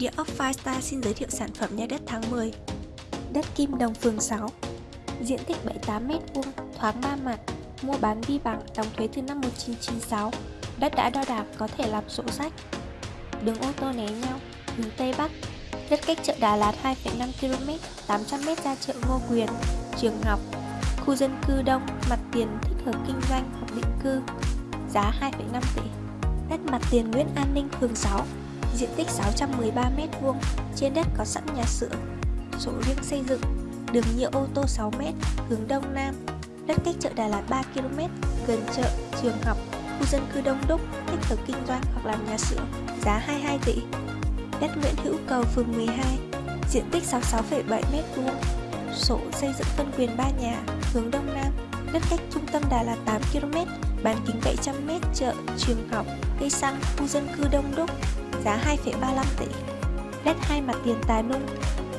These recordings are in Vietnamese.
Địa ốc Firestar xin giới thiệu sản phẩm nhà đất tháng 10 Đất Kim Đồng phường 6 Diện tích 78m2, thoáng 3 mặt Mua bán vi bằng, đóng thuế từ năm 1996 Đất đã đo đạc có thể làm sổ sách. Đường ô tô né nhau, hướng Tây Bắc. Đất cách chợ Đà Lạt 2,5 km, 800m ra chợ Ngô Quyền Trường học. Khu dân cư đông, mặt tiền thích hợp kinh doanh hoặc định cư Giá 2,5 tỷ. Đất mặt tiền Nguyễn An Ninh phường 6 diện tích 613m2, trên đất có sẵn nhà xưởng, sổ riêng xây dựng, đường nhựa ô tô 6m, hướng đông nam, đất cách chợ Đà Lạt 3km, gần chợ, trường học, khu dân cư đông đúc, thích hợp kinh doanh hoặc làm nhà xưởng, giá 22 tỷ. Đất Nguyễn Hữu Cầu, phường 12, diện tích 66,7m2, sổ xây dựng phân quyền 3 nhà, hướng đông nam, đất cách trung tâm Đà Lạt 8km, bán kính 700m, chợ, trường học, cây xăng, khu dân cư đông đúc, giá 2,35 tỷ. Đất hai mặt tiền Tà Nung,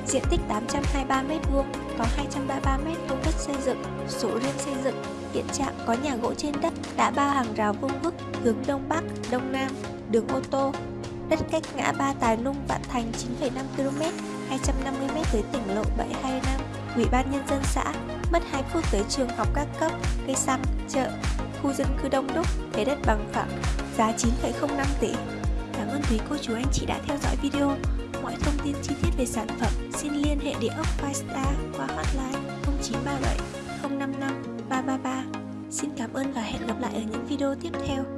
diện tích 823m2, có 233m vuông đất xây dựng, sổ riêng xây dựng, hiện trạng có nhà gỗ trên đất, đã bao hàng rào vuông vức, hướng đông bắc, đông nam, đường ô tô. Đất cách ngã ba Tà Nung Vạn Thành 9,5 km, 250m tới tỉnh lộ 725, Ủy ban Nhân dân xã, mất 2 phút tới trường học các cấp, cây xăng, chợ, khu dân cư đông đúc, thế đất bằng phẳng, giá 9,05 tỷ. Cảm ơn quý cô chú anh chị đã theo dõi video. Mọi thông tin chi tiết về sản phẩm xin liên hệ địa ốc Firestar qua hotline 0937 055 333. Xin cảm ơn và hẹn gặp lại ở những video tiếp theo.